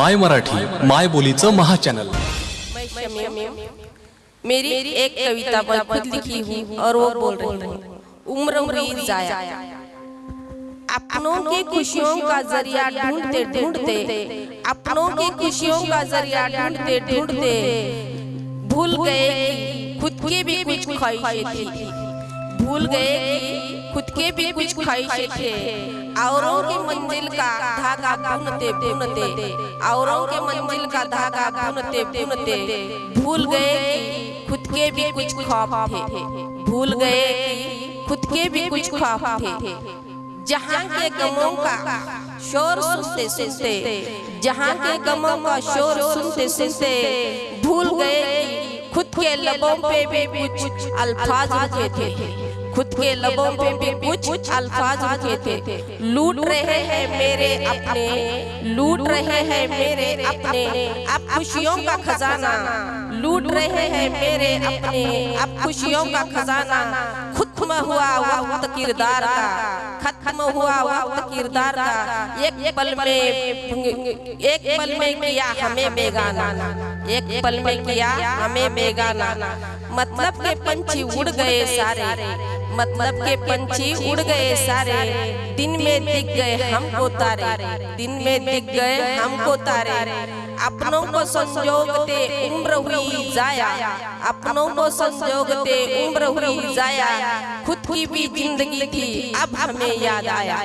My Marathi, माय बोलीचं महाचॅनल मेरी एक कविता खुद लिखी हूँ और वो बोल रही हूँ। उम्र उम्री जाया। अपनों की खुशियों का ज़रिया ढूंढते ढूंढते, अपनों की खुशियों का ज़रिया ढूंढते ढूंढते, भूल गए खुद की भी कुछ ख्वाहिशें थी। भूल गए कि खुद के भी कुछ ख्वाहिशें थे औरों की मंजिल का धागा बुनते बुनते औरों के मंजिल का धागा बुनते बुनते भूल गए कि खुद के भी कुछ ख्वाब थे। भूल गए कि खुद के भी कुछ ख्वाब थे। जहाँ के गमों का शोर सुनते सुनते जहाँ के गमों का शोर सुनते सुनते भूल गए कि खुद के लबों पे भी कुछ अल्फाज रुके थे। खुद के लबों पे भी कुछ अल्फाज रुके थे। लूट रहे हैं मेरे अपने। लूट रहे हैं मेरे अपने। अब खुशियों का खजाना। लूट रहे हैं मेरे अपने। अब खुशियों का खजाना। खत्म हुआ वक्त किरदार का। खत्म हुआ वक्त किरदार का। एक पल में एक पल में किया हमें बेगाना। एक पल में किया हमें बेगाना। मतलब के पंछी उड़ गए सारे। मतलब के पंछी उड़ गए सारे। दिन में दिख गए हमको तारे। दिन में दिख गए हमको तारे। अपनों को संजोगते उम्र हुई जाया। अपनों को संजोगते उम्र हुई जाया। खुद की भी ज़िंदगी थी, अब हमें याद आया।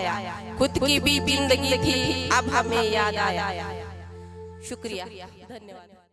खुद की भी ज़िंदगी थी, अब हमें याद आया। शुक्रिया। धन्यवाद।